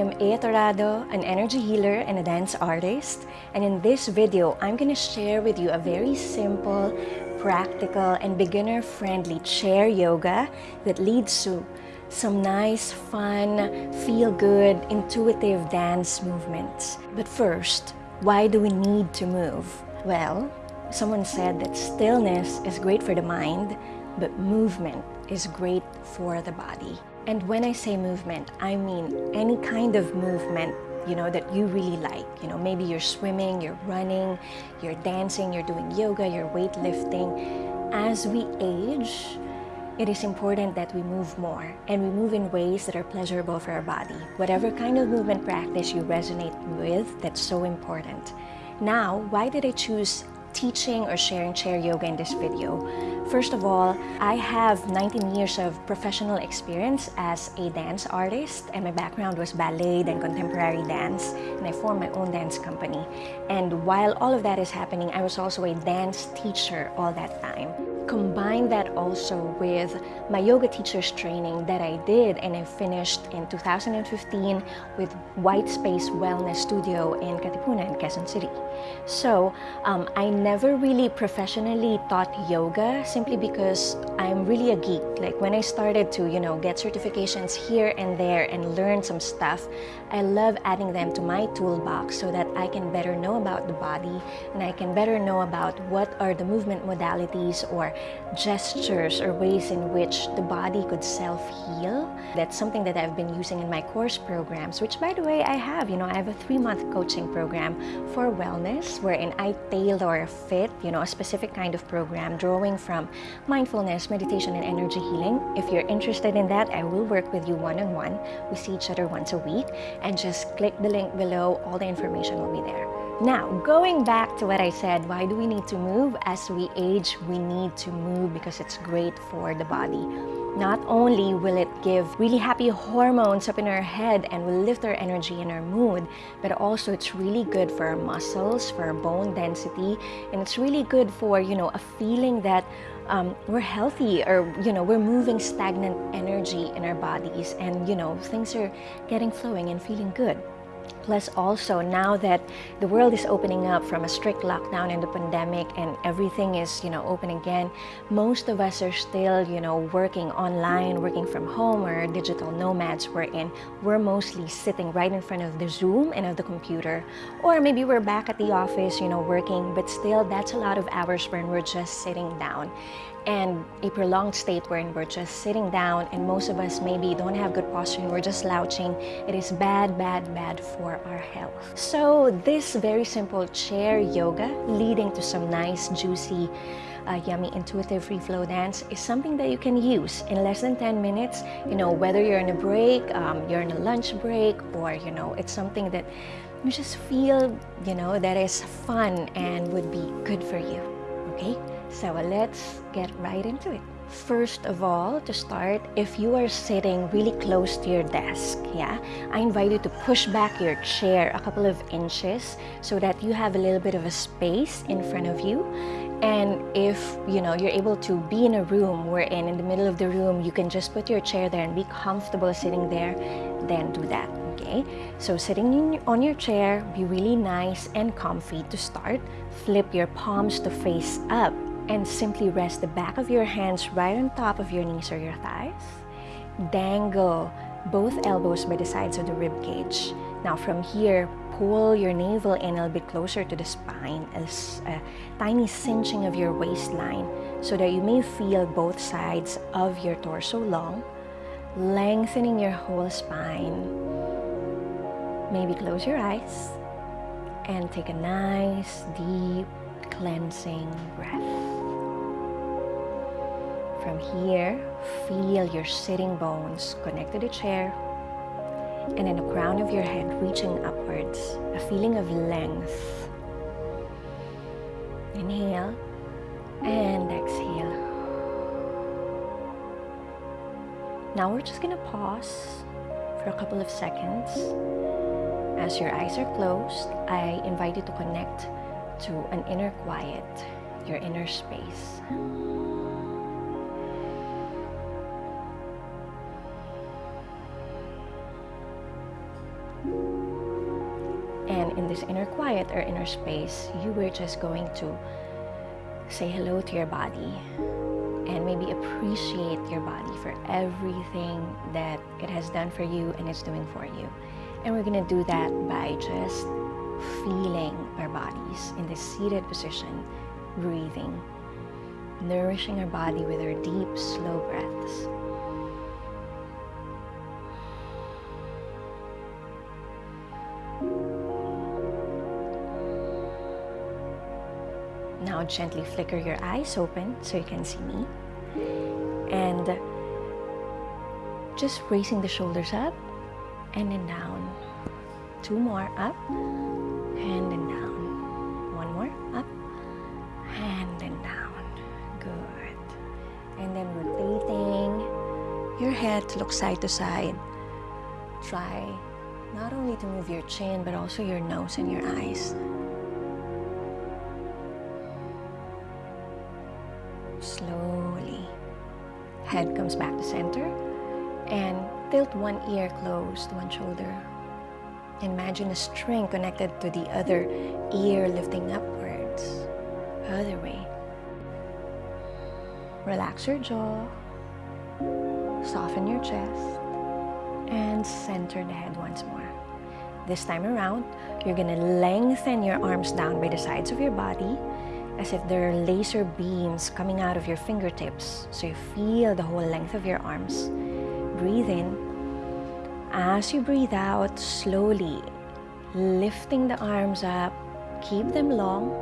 am Ea Torado, an energy healer and a dance artist. And in this video, I'm gonna share with you a very simple, practical, and beginner-friendly chair yoga that leads to some nice, fun, feel-good, intuitive dance movements. But first, why do we need to move? Well, someone said that stillness is great for the mind, but movement is great for the body. And when I say movement, I mean any kind of movement you know that you really like. You know maybe you're swimming you're running you're dancing you're doing yoga you're weightlifting. As we age it is important that we move more and we move in ways that are pleasurable for our body. Whatever kind of movement practice you resonate with that's so important. Now why did i choose teaching or sharing chair yoga in this video. First of all, I have 19 years of professional experience as a dance artist and my background was ballet and contemporary dance and I formed my own dance company. And while all of that is happening, I was also a dance teacher all that time combine that also with my yoga teacher's training that I did and I finished in 2015 with White Space Wellness Studio in Katipunan, Quezon City. So um, I never really professionally taught yoga simply because I'm really a geek. Like when I started to, you know, get certifications here and there and learn some stuff, I love adding them to my toolbox so that I can better know about the body and I can better know about what are the movement modalities or gestures or ways in which the body could self-heal. That's something that I've been using in my course programs, which by the way, I have. You know, I have a three-month coaching program for wellness wherein I tailor fit, you know, a specific kind of program drawing from mindfulness, meditation, and energy healing. If you're interested in that, I will work with you one-on-one. -on -one. We see each other once a week and just click the link below. All the information will be there. Now, going back to what I said, why do we need to move? As we age, we need to move because it's great for the body. Not only will it give really happy hormones up in our head and will lift our energy and our mood, but also it's really good for our muscles, for our bone density, and it's really good for, you know, a feeling that um, we're healthy or, you know, we're moving stagnant energy in our bodies and, you know, things are getting flowing and feeling good. Plus also now that the world is opening up from a strict lockdown and the pandemic and everything is, you know, open again, most of us are still, you know, working online, working from home or digital nomads we're in. We're mostly sitting right in front of the Zoom and of the computer. Or maybe we're back at the office, you know, working, but still that's a lot of hours when we're just sitting down and a prolonged state wherein we're just sitting down and most of us maybe don't have good posture and we're just slouching it is bad bad bad for our health. So this very simple chair yoga leading to some nice juicy uh, yummy intuitive free flow dance is something that you can use in less than 10 minutes. You know whether you're in a break um, you're in a lunch break or you know it's something that you just feel you know that is fun and would be good for you okay so let's get right into it. First of all, to start, if you are sitting really close to your desk, yeah, I invite you to push back your chair a couple of inches so that you have a little bit of a space in front of you. And if, you know, you're able to be in a room wherein in the middle of the room, you can just put your chair there and be comfortable sitting there, then do that, okay? So sitting on your chair, be really nice and comfy to start. Flip your palms to face up and simply rest the back of your hands right on top of your knees or your thighs. Dangle both elbows by the sides of the rib cage. Now from here, pull your navel in a little bit closer to the spine as a tiny cinching of your waistline so that you may feel both sides of your torso long, lengthening your whole spine. Maybe close your eyes and take a nice, deep, cleansing breath. From here, feel your sitting bones connect to the chair and in the crown of your head reaching upwards, a feeling of length. Inhale and exhale. Now we're just gonna pause for a couple of seconds. As your eyes are closed, I invite you to connect to an inner quiet, your inner space. And in this inner quiet or inner space, you were just going to say hello to your body and maybe appreciate your body for everything that it has done for you and it's doing for you. And we're gonna do that by just feeling our bodies in this seated position, breathing, nourishing our body with our deep, slow breaths. Now gently flicker your eyes open so you can see me. And just raising the shoulders up and then down. Two more up and then down. One more up and then down. Good. And then rotating your head to look side to side. Try not only to move your chin but also your nose and your eyes. Slowly. Head comes back to center and tilt one ear close to one shoulder. Imagine a string connected to the other ear lifting upwards. Other way. Relax your jaw. Soften your chest. And center the head once more. This time around, you're gonna lengthen your arms down by the sides of your body as if there are laser beams coming out of your fingertips. So you feel the whole length of your arms. Breathe in. As you breathe out, slowly lifting the arms up, keep them long.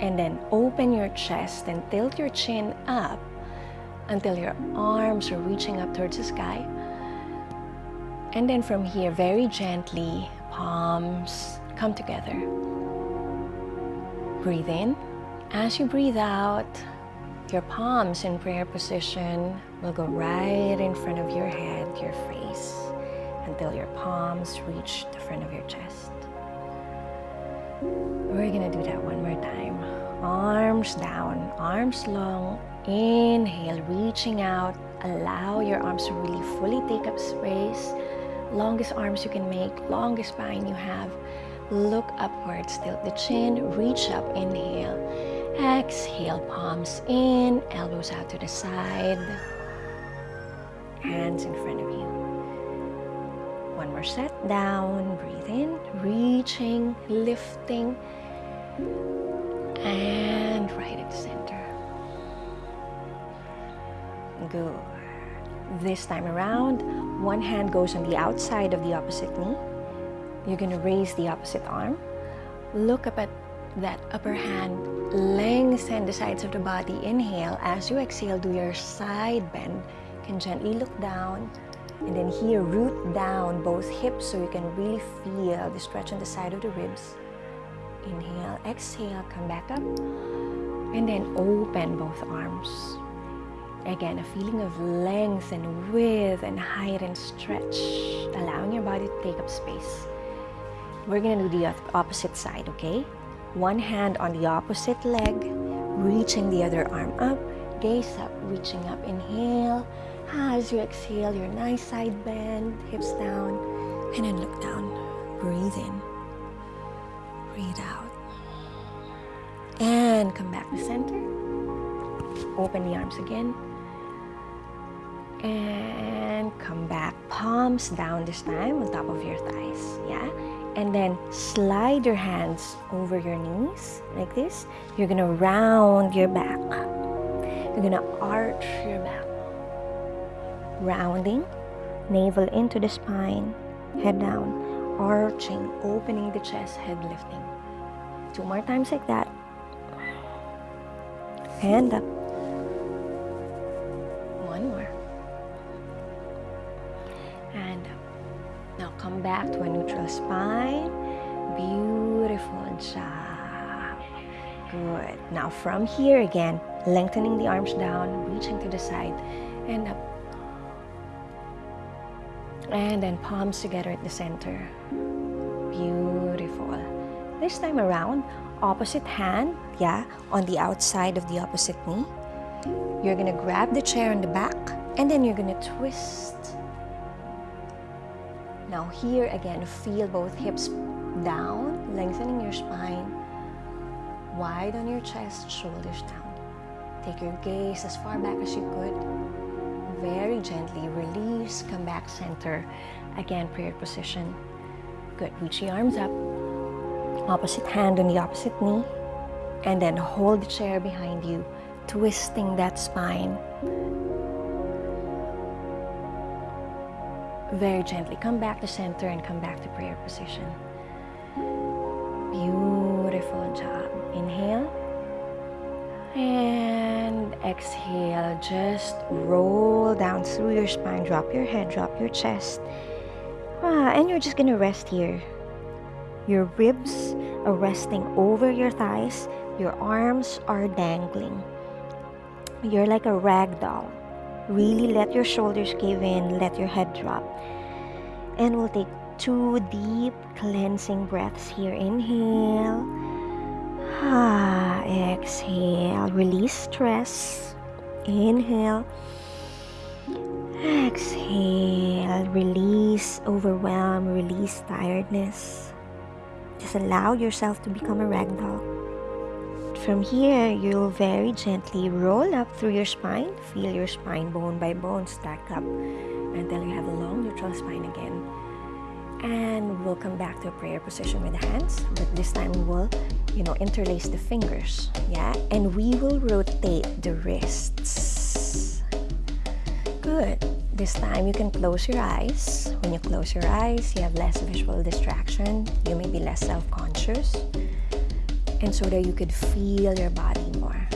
And then open your chest and tilt your chin up until your arms are reaching up towards the sky. And then from here, very gently, palms come together. Breathe in. As you breathe out, your palms in prayer position will go right in front of your head, your face, until your palms reach the front of your chest. We're gonna do that one more time. Arms down, arms long. Inhale, reaching out. Allow your arms to really fully take up space. Longest arms you can make, longest spine you have. Look upwards, tilt the chin, reach up, inhale. Exhale, palms in, elbows out to the side. Hands in front of you. One more set, down, breathe in, reaching, lifting, and right at the center. Good. This time around, one hand goes on the outside of the opposite knee. You're going to raise the opposite arm. Look up at that upper hand. Lengthen the sides of the body. Inhale. As you exhale, do your side bend. Can gently look down. And then here, root down both hips so you can really feel the stretch on the side of the ribs. Inhale, exhale, come back up. And then open both arms. Again, a feeling of length and width and height and stretch, allowing your body to take up space. We're gonna do the opposite side, okay? One hand on the opposite leg, reaching the other arm up, gaze up, reaching up, inhale. As you exhale, your nice side bend, hips down, and then look down. Breathe in, breathe out. And come back to center. Open the arms again. And come back. Palms down this time on top of your thighs yeah? And then slide your hands over your knees like this. You're gonna round your back. You're gonna arch your back rounding navel into the spine head down arching opening the chest head lifting two more times like that hand up one more and now come back to a neutral spine. Beautiful job. Good. Now from here again, lengthening the arms down, reaching to the side and up. And then palms together at the center. Beautiful. This time around, opposite hand, yeah, on the outside of the opposite knee. You're gonna grab the chair in the back and then you're gonna twist Now here again, feel both hips down, lengthening your spine, wide on your chest, shoulders down. Take your gaze as far back as you could. Very gently release, come back center. Again, prayer position. Good, reach the arms up. Opposite hand on the opposite knee. And then hold the chair behind you, twisting that spine. Very gently come back to center and come back to prayer position. Beautiful job. Inhale. And exhale. Just roll down through your spine. Drop your head, drop your chest. Ah, and you're just to rest here. Your ribs are resting over your thighs. Your arms are dangling. You're like a rag doll. Really let your shoulders cave in, let your head drop. And we'll take two deep cleansing breaths here. Inhale. Ah, exhale. Release stress. Inhale. Exhale. Release overwhelm. Release tiredness. Just allow yourself to become a ragdoll. From here, you'll very gently roll up through your spine. Feel your spine bone by bone stack up until you have a long neutral spine again. And we'll come back to a prayer position with the hands, but this time we'll, you know, interlace the fingers, yeah? And we will rotate the wrists. Good. This time you can close your eyes. When you close your eyes, you have less visual distraction. You may be less self-conscious. And so that you could feel your body more.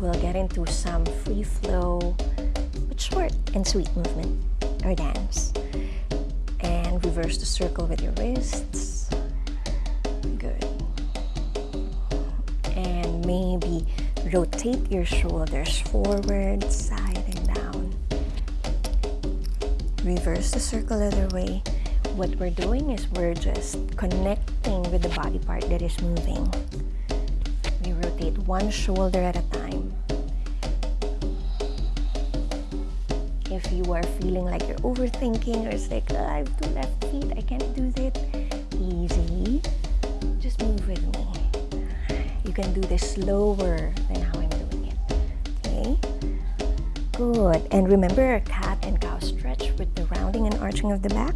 We'll get into some free flow, but short and sweet movement or dance And reverse the circle with your wrists. Good. Maybe rotate your shoulders forward, side, and down. Reverse the circle other way. What we're doing is we're just connecting with the body part that is moving. We rotate one shoulder at a time. if you are feeling like you're overthinking or it's like oh, I have two left feet I can't do that can do this slower than how I'm doing it. Okay? Good. And remember cat and cow stretch with the rounding and arching of the back.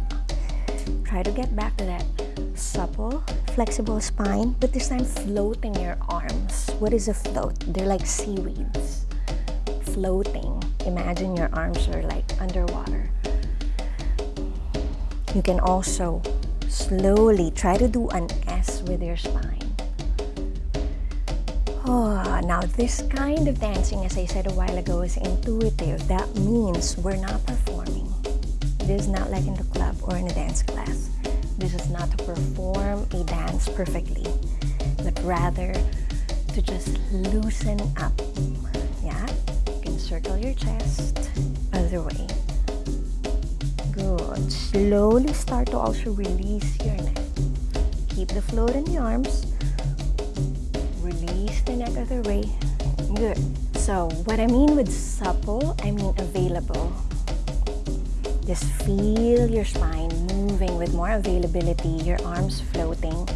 Try to get back to that supple flexible spine but this time floating your arms. What is a float? They're like seaweeds. Floating. Imagine your arms are like underwater. You can also slowly try to do an S with your spine. Oh, now this kind of dancing, as I said a while ago, is intuitive. That means we're not performing. This is not like in the club or in a dance class. This is not to perform a dance perfectly, but rather to just loosen up Yeah? You can circle your chest, other way. Good. Slowly start to also release your neck. Keep the float in the arms. Other way. Good. So what I mean with supple, I mean available. Just feel your spine moving with more availability, your arms floating.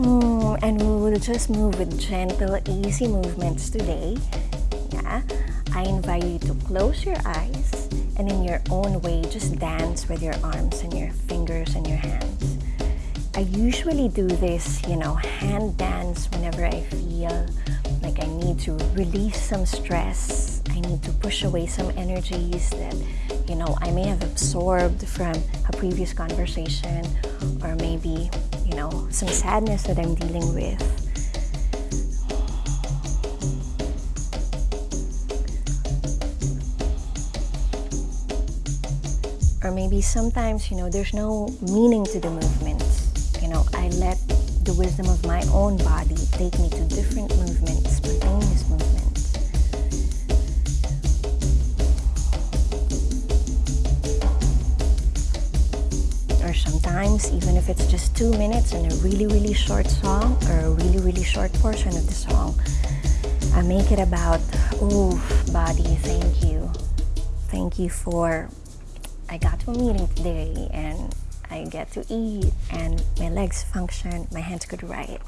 Mm, and we will just move with gentle, easy movements today. Yeah. I invite you to close your eyes and in your own way, just dance with your arms and your fingers and your hands. I usually do this, you know, hand dance whenever I feel like I need to release some stress. I need to push away some energies that, you know, I may have absorbed from a previous conversation or maybe, you know, some sadness that I'm dealing with. or maybe sometimes you know there's no meaning to the know i let the wisdom of my own body take me to different movements spontaneous movements. Or sometimes even if it's just two minutes in a really really short song or a really really short portion of the song i make it about oh body thank you. Thank you for I got to a meeting today and I get to eat and my legs function, my hands could write.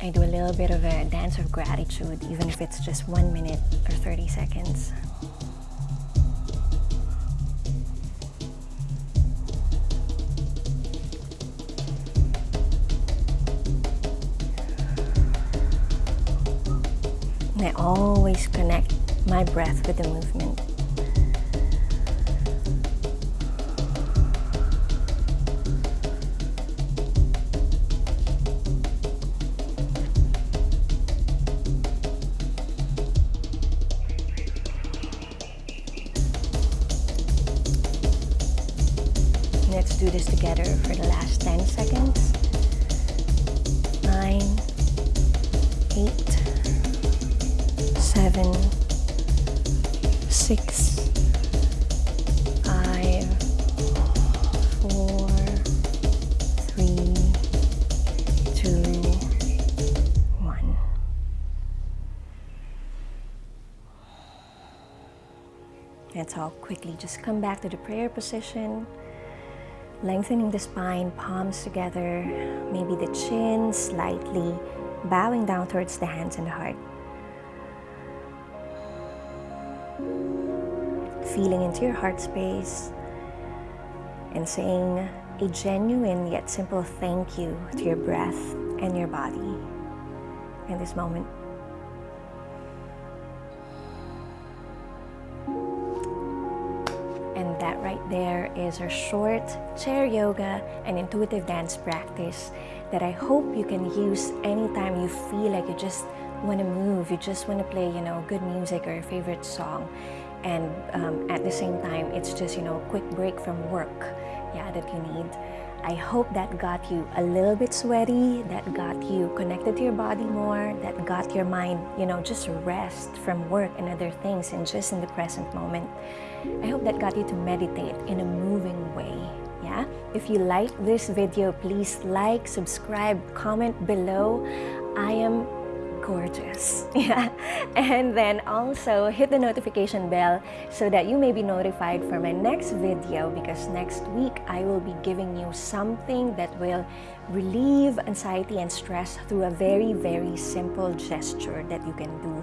I do a little bit of a dance of gratitude, even if it's just one minute or 30 seconds. And I always connect my breath with the movement. Let's all quickly just come back to the prayer position. Lengthening the spine, palms together, maybe the chin slightly bowing down towards the hands and the heart. Feeling into your heart space and saying a genuine yet simple thank you to your breath and your body in this moment. There is our short chair yoga and intuitive dance practice that I hope you can use anytime you feel like you just want to move, you just want to play, you know, good music or your favorite song. And um, at the same time, it's just, you know, a quick break from work, yeah, that you need. I hope that got you a little bit sweaty, that got you connected to your body more, that got your mind, you know, just rest from work and other things and just in the present moment. I hope that got you to meditate in a moving way. Yeah? If you like this video, please like, subscribe, comment below. I am gorgeous. Yeah. And then also hit the notification bell so that you may be notified for my next video because next week I will be giving you something that will relieve anxiety and stress through a very, very simple gesture that you can do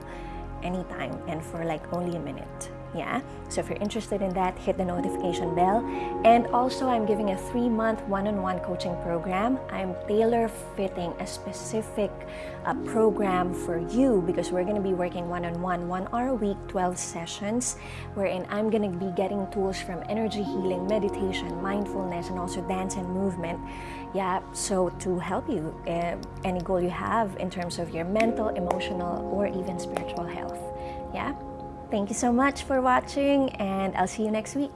anytime and for like only a minute. Yeah. So if you're interested in that, hit the notification bell. And also, I'm giving a three month one on one coaching program. I'm tailor fitting a specific uh, program for you because we're going to be working one on one, one hour a week, 12 sessions, wherein I'm going to be getting tools from energy healing, meditation, mindfulness, and also dance and movement. Yeah. So to help you, uh, any goal you have in terms of your mental, emotional, or even spiritual health. Yeah. Thank you so much for watching and I'll see you next week.